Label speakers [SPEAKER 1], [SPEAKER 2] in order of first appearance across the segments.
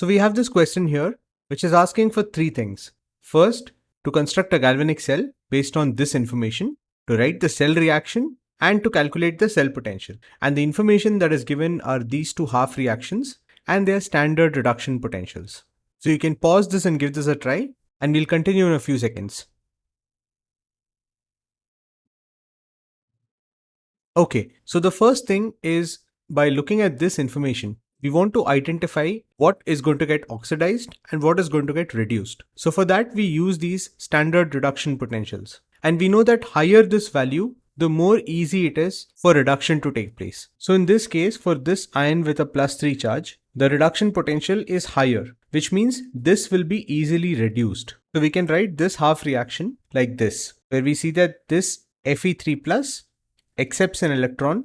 [SPEAKER 1] So we have this question here, which is asking for three things. First, to construct a galvanic cell based on this information, to write the cell reaction, and to calculate the cell potential. And the information that is given are these two half reactions and their standard reduction potentials. So you can pause this and give this a try and we'll continue in a few seconds. Okay, so the first thing is by looking at this information, we want to identify what is going to get oxidized and what is going to get reduced. So for that, we use these standard reduction potentials. And we know that higher this value, the more easy it is for reduction to take place. So in this case, for this ion with a plus 3 charge, the reduction potential is higher, which means this will be easily reduced. So we can write this half reaction like this, where we see that this Fe3 plus accepts an electron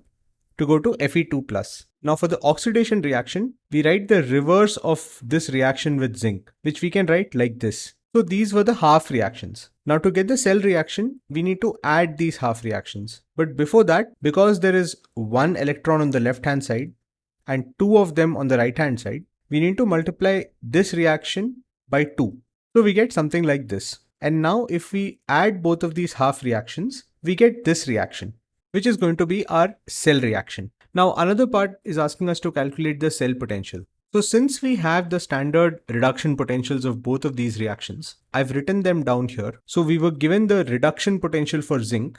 [SPEAKER 1] to go to Fe2 plus. Now for the oxidation reaction, we write the reverse of this reaction with zinc, which we can write like this. So these were the half reactions. Now to get the cell reaction, we need to add these half reactions. But before that, because there is one electron on the left hand side and two of them on the right hand side, we need to multiply this reaction by 2. So we get something like this. And now if we add both of these half reactions, we get this reaction, which is going to be our cell reaction. Now another part is asking us to calculate the cell potential. So since we have the standard reduction potentials of both of these reactions, I've written them down here. So we were given the reduction potential for zinc,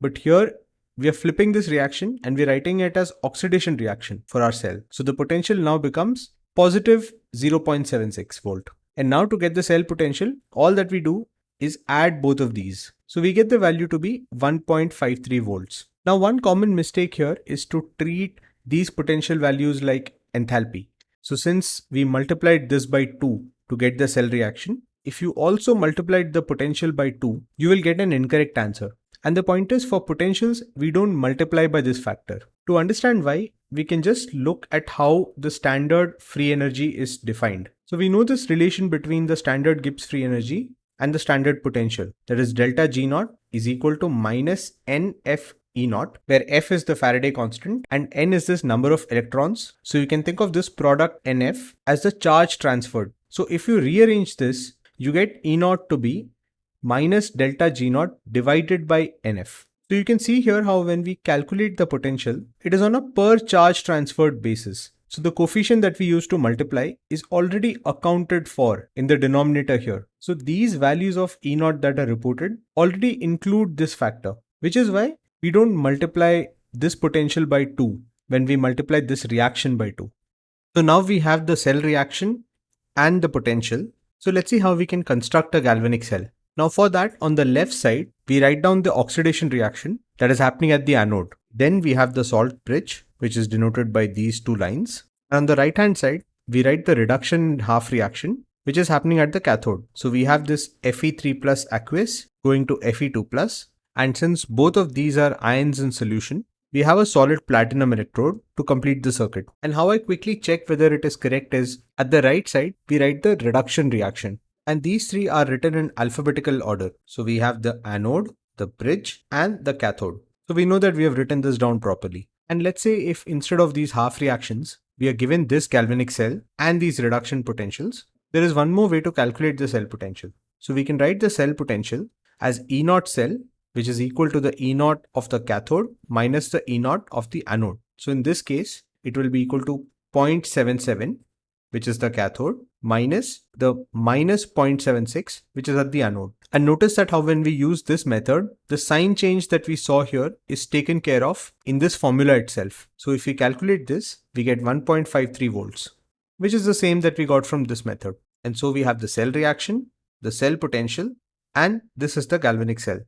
[SPEAKER 1] but here we are flipping this reaction and we're writing it as oxidation reaction for our cell. So the potential now becomes positive 0.76 volt. And now to get the cell potential, all that we do is add both of these. So we get the value to be 1.53 volts. Now one common mistake here is to treat these potential values like enthalpy. So since we multiplied this by 2 to get the cell reaction, if you also multiplied the potential by 2, you will get an incorrect answer. And the point is for potentials, we don't multiply by this factor. To understand why, we can just look at how the standard free energy is defined. So we know this relation between the standard Gibbs free energy and the standard potential that is delta G naught is equal to minus NF E naught, where F is the Faraday constant and N is this number of electrons. So you can think of this product NF as the charge transferred. So if you rearrange this, you get E naught to be minus delta G naught divided by NF. So you can see here how when we calculate the potential, it is on a per charge transferred basis. So the coefficient that we use to multiply is already accounted for in the denominator here. So these values of E naught that are reported already include this factor, which is why we don't multiply this potential by 2 when we multiply this reaction by 2. So now we have the cell reaction and the potential. So let's see how we can construct a galvanic cell. Now for that, on the left side, we write down the oxidation reaction that is happening at the anode. Then we have the salt bridge, which is denoted by these two lines. And on the right hand side, we write the reduction half reaction, which is happening at the cathode. So we have this Fe3 plus aqueous going to Fe2 plus and since both of these are ions in solution, we have a solid platinum electrode to complete the circuit. And how I quickly check whether it is correct is at the right side, we write the reduction reaction. And these three are written in alphabetical order. So we have the anode, the bridge and the cathode. So we know that we have written this down properly. And let's say if instead of these half reactions, we are given this galvanic cell and these reduction potentials, there is one more way to calculate the cell potential. So we can write the cell potential as E naught cell which is equal to the E naught of the cathode minus the E naught of the anode. So in this case, it will be equal to 0.77, which is the cathode, minus the minus 0.76, which is at the anode. And notice that how when we use this method, the sign change that we saw here is taken care of in this formula itself. So if we calculate this, we get 1.53 volts, which is the same that we got from this method. And so we have the cell reaction, the cell potential, and this is the galvanic cell.